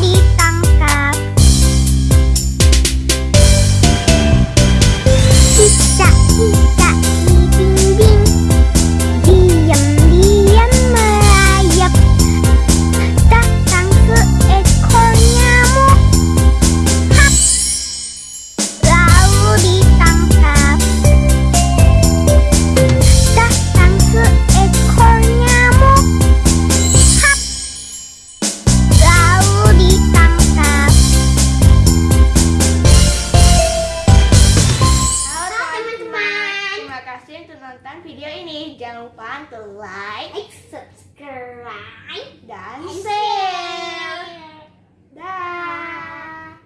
solita. Video ini, jangan lupa untuk like, subscribe, dan